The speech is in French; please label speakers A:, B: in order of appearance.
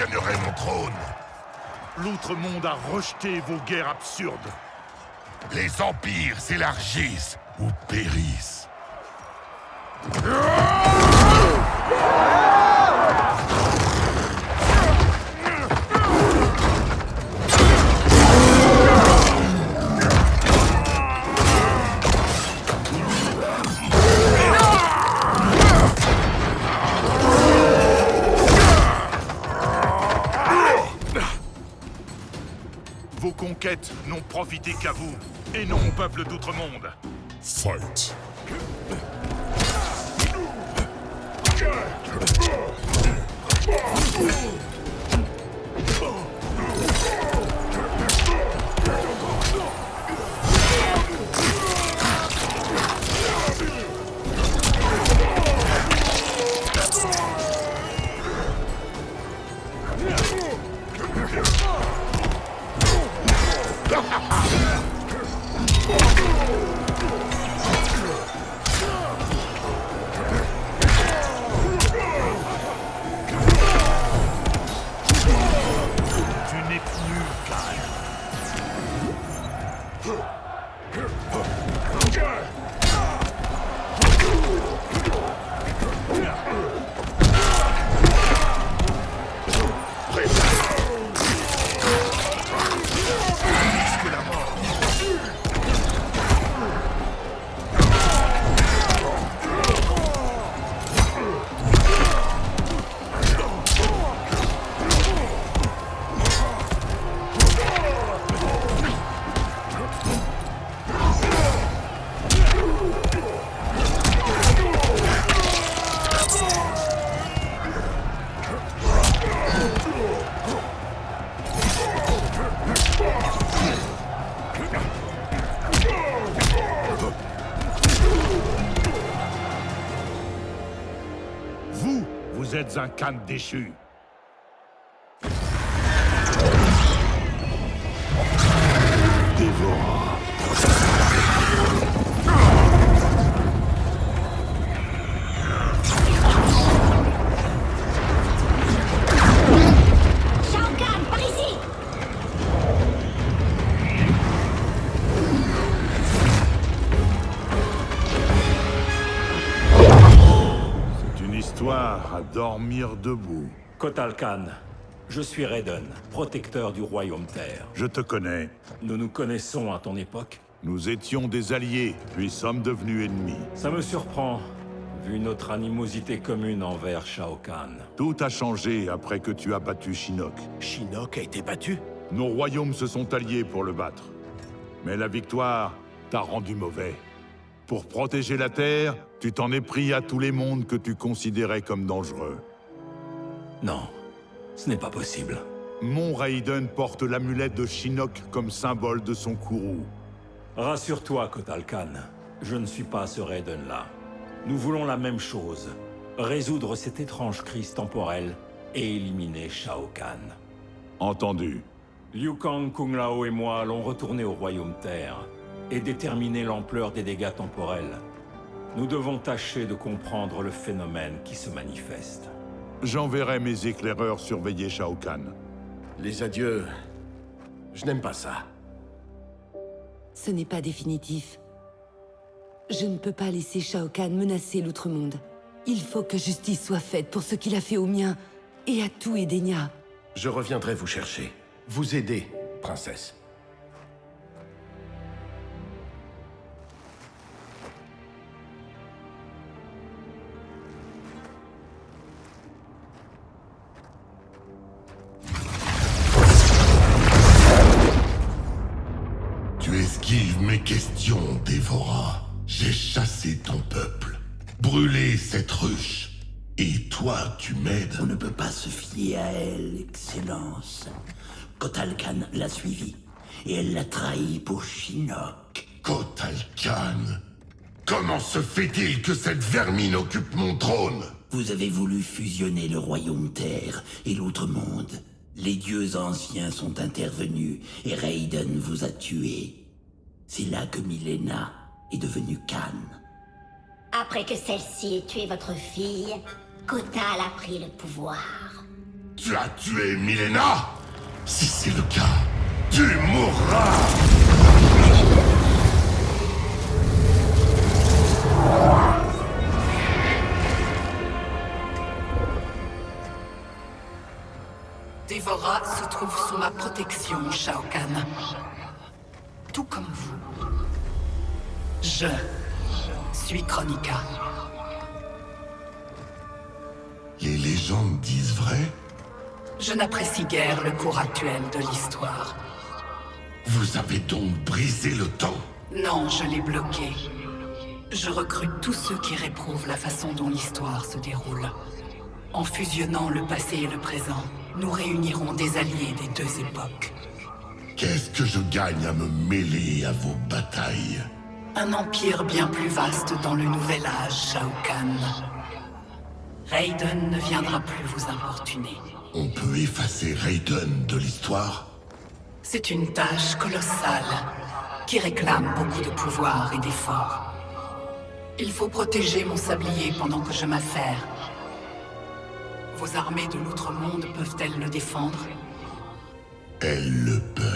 A: gagnerai mon trône.
B: L'Outre-Monde a rejeté vos guerres absurdes.
A: Les empires s'élargissent ou périssent.
B: N'ont profité qu'à vous, et non au peuple d'Outre-Monde.
A: Fight.
B: 哼 êtes un Khan déchu. À dormir debout.
C: Kotal Khan, je suis Raiden, protecteur du royaume Terre.
B: Je te connais.
C: Nous nous connaissons à ton époque.
B: Nous étions des alliés, puis sommes devenus ennemis.
C: Ça me surprend, vu notre animosité commune envers Shao Kahn.
B: Tout a changé après que tu as battu Shinnok.
D: Shinnok a été battu?
B: Nos royaumes se sont alliés pour le battre. Mais la victoire t'a rendu mauvais. Pour protéger la Terre, tu t'en es pris à tous les mondes que tu considérais comme dangereux.
C: Non, ce n'est pas possible.
B: Mon Raiden porte l'amulette de Shinnok comme symbole de son courroux.
C: Rassure-toi, Kotal Khan, je ne suis pas ce Raiden-là. Nous voulons la même chose, résoudre cette étrange crise temporelle et éliminer Shao Kahn.
B: Entendu.
C: Liu Kang, Kung Lao et moi allons retourner au royaume Terre et déterminer l'ampleur des dégâts temporels. Nous devons tâcher de comprendre le phénomène qui se manifeste.
B: J'enverrai mes éclaireurs surveiller Shao Kahn.
D: Les adieux... Je n'aime pas ça.
E: Ce n'est pas définitif. Je ne peux pas laisser Shao Kahn menacer l'Outre-Monde. Il faut que justice soit faite pour ce qu'il a fait au mien et à tout Edenia.
D: Je reviendrai vous chercher. Vous aider, princesse.
A: Tu esquives mes questions, Dévora. J'ai chassé ton peuple, brûlé cette ruche. Et toi, tu m'aides
F: On ne peut pas se fier à elle, Excellence. Kotal Khan l'a suivie, et elle l'a trahi pour Shinnok.
A: Kotal Khan. Comment se fait-il que cette vermine occupe mon trône?
F: Vous avez voulu fusionner le royaume Terre et l'Outre-Monde. Les dieux anciens sont intervenus et Raiden vous a tué. C'est là que Milena est devenue Khan.
G: Après que celle-ci ait tué votre fille, Kotal a pris le pouvoir.
A: Tu as tué Milena? Si c'est le cas, tu mourras
G: Dévora se trouve sous ma protection, Shao Kahn. Tout comme vous. Je suis Chronica.
A: Les légendes disent vrai?
G: Je n'apprécie guère le cours actuel de l'histoire.
A: Vous avez donc brisé le temps?
G: Non, je l'ai bloqué. Je recrute tous ceux qui réprouvent la façon dont l'histoire se déroule. En fusionnant le passé et le présent, nous réunirons des alliés des deux époques.
A: Qu'est-ce que je gagne à me mêler à vos batailles
G: Un empire bien plus vaste dans le nouvel âge, Shao Kahn. Raiden ne viendra plus vous importuner.
A: On peut effacer Raiden de l'histoire
G: C'est une tâche colossale qui réclame beaucoup de pouvoir et d'efforts. Il faut protéger mon sablier pendant que je m'affaire. Vos armées de l'outre-monde peuvent-elles le défendre?
A: Elle le peut.